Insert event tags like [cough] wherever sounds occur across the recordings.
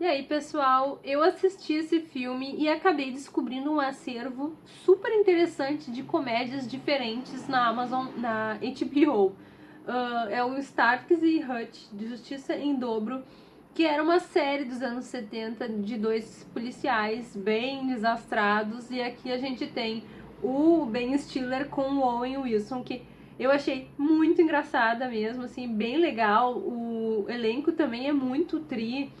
E aí, pessoal, eu assisti esse filme e acabei descobrindo um acervo super interessante de comédias diferentes na Amazon, na HBO. Uh, é o Starks e Hutch, de Justiça em Dobro, que era uma série dos anos 70 de dois policiais bem desastrados, e aqui a gente tem o Ben Stiller com o Owen Wilson, que eu achei muito engraçada mesmo, assim, bem legal. O elenco também é muito tri,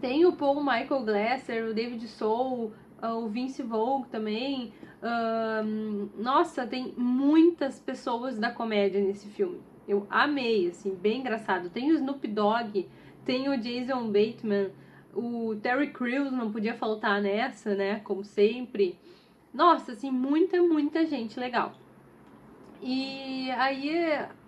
tem o Paul Michael Glasser, o David Soul, ah, o Vince Vogue também. Um, nossa, tem muitas pessoas da comédia nesse filme. Eu amei, assim, bem engraçado. Tem o Snoop Dogg, tem o Jason Bateman, o Terry Crews não podia faltar nessa, né? Como sempre. Nossa, assim, muita, muita gente legal. E aí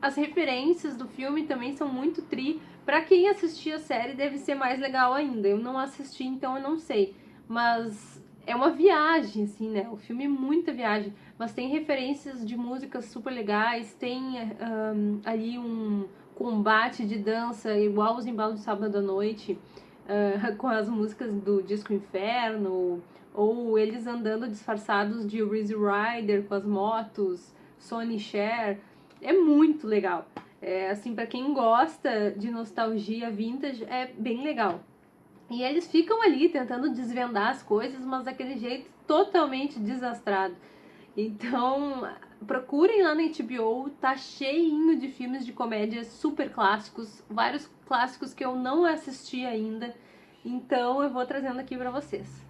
as referências do filme também são muito tri. Pra quem assistiu a série deve ser mais legal ainda. Eu não assisti, então eu não sei. Mas é uma viagem, assim, né? O filme é muita viagem. Mas tem referências de músicas super legais, tem um, ali um combate de dança igual os embalos de sábado à noite, uh, [laughs] com as músicas do Disco Inferno, ou eles andando disfarçados de Rizzy Rider com as motos. Sony Share. É muito legal. É, assim, para quem gosta de nostalgia vintage, é bem legal. E eles ficam ali tentando desvendar as coisas, mas daquele jeito totalmente desastrado. Então, procurem lá na HBO, tá cheinho de filmes de comédia super clássicos, vários clássicos que eu não assisti ainda. Então, eu vou trazendo aqui para vocês.